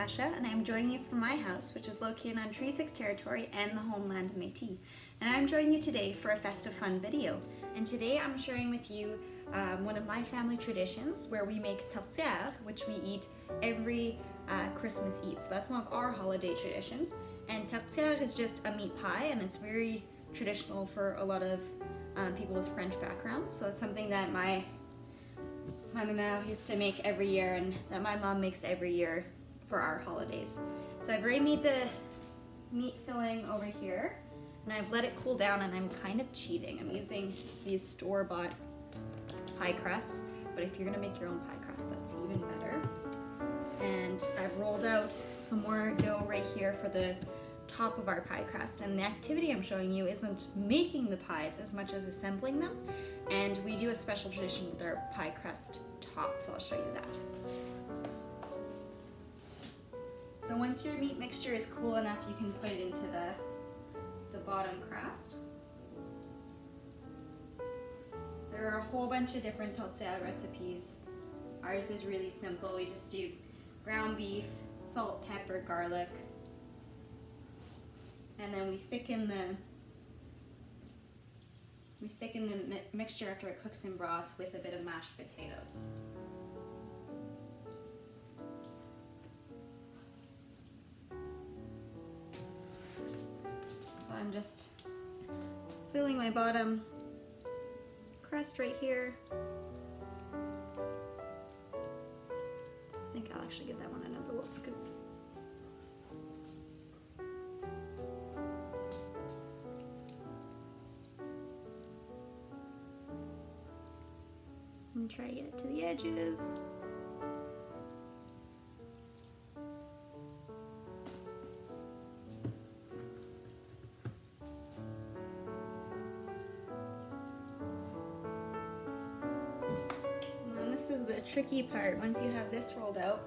Natasha and I'm joining you from my house which is located on Treaty 6 territory and the homeland of Métis. And I'm joining you today for a festive fun video. And today I'm sharing with you um, one of my family traditions where we make tourtière which we eat every uh, Christmas Eve. So that's one of our holiday traditions. And tourtière is just a meat pie and it's very traditional for a lot of um, people with French backgrounds. So it's something that my my mom used to make every year and that my mom makes every year for our holidays. So I've already made the meat filling over here and I've let it cool down and I'm kind of cheating. I'm using these store-bought pie crusts, but if you're gonna make your own pie crust, that's even better. And I've rolled out some more dough right here for the top of our pie crust and the activity I'm showing you isn't making the pies as much as assembling them and we do a special tradition with our pie crust top so I'll show you that. So once your meat mixture is cool enough you can put it into the, the bottom crust. There are a whole bunch of different tourtière recipes. Ours is really simple. We just do ground beef, salt, pepper, garlic, and then we thicken the we thicken the mi mixture after it cooks in broth with a bit of mashed potatoes. I'm just filling my bottom crust right here. I think I'll actually give that one another little scoop. and try to get it to the edges. The tricky part. Once you have this rolled out,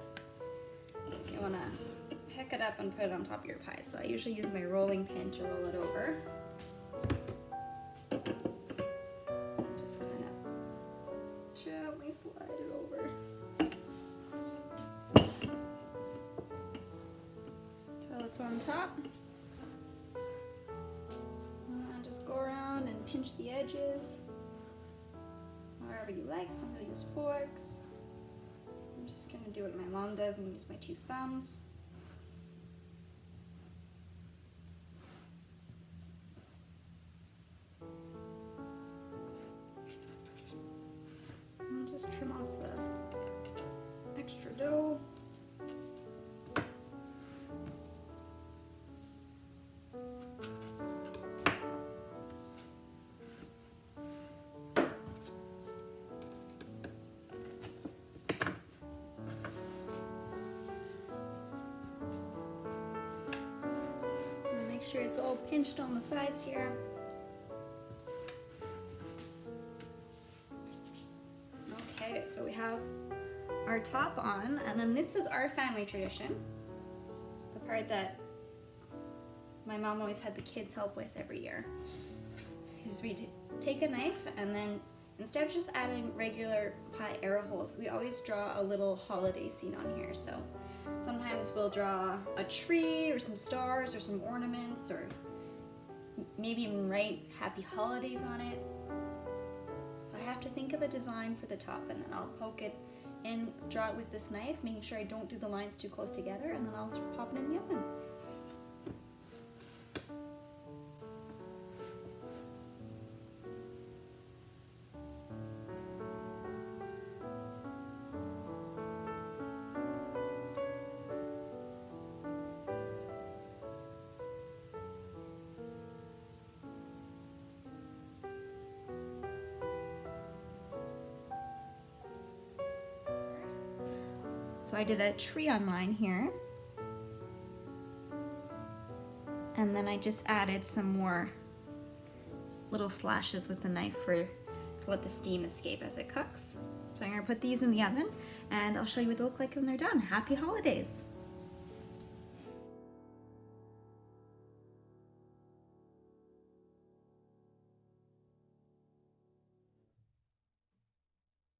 you want to pick it up and put it on top of your pie. So I usually use my rolling pin to roll it over. Just kind of gently slide it over. Till it's on top. And just go around and pinch the edges. However you like, some will use forks. I'm just gonna do what my mom does and use my two thumbs. just trim sure it's all pinched on the sides here. Okay, so we have our top on, and then this is our family tradition. The part that my mom always had the kids help with every year. Is we take a knife and then instead of just adding regular pie arrow holes, we always draw a little holiday scene on here. So sometimes we'll draw a tree or some stars or some ornaments or maybe even write happy holidays on it So I have to think of a design for the top and then I'll poke it and draw it with this knife, making sure I don't do the lines too close together and then I'll pop it in the oven. So I did a tree on mine here. And then I just added some more little slashes with the knife for to let the steam escape as it cooks. So I'm gonna put these in the oven and I'll show you what they look like when they're done. Happy holidays!